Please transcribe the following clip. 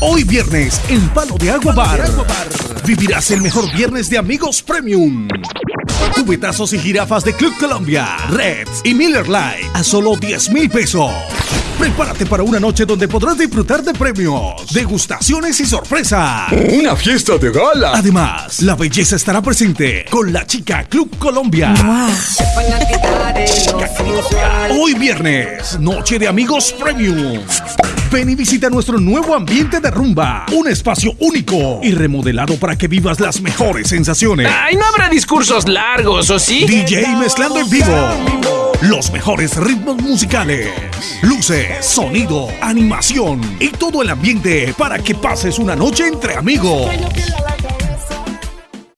Hoy viernes en Palo de Agua Bar. Vivirás el mejor viernes de amigos premium. Cubetazos y jirafas de Club Colombia, Reds y Miller Lite a solo 10 mil pesos. Prepárate para una noche donde podrás disfrutar de premios, degustaciones y sorpresas. Una fiesta de gala. Además, la belleza estará presente con la chica Club Colombia. Hoy viernes, noche de amigos premium. Ven y visita nuestro nuevo ambiente de rumba, un espacio único y remodelado para que vivas las mejores sensaciones. Ay, no habrá discursos largos, ¿o sí? DJ mezclando en vivo. Los mejores ritmos musicales, luces, sonido, animación y todo el ambiente para que pases una noche entre amigos.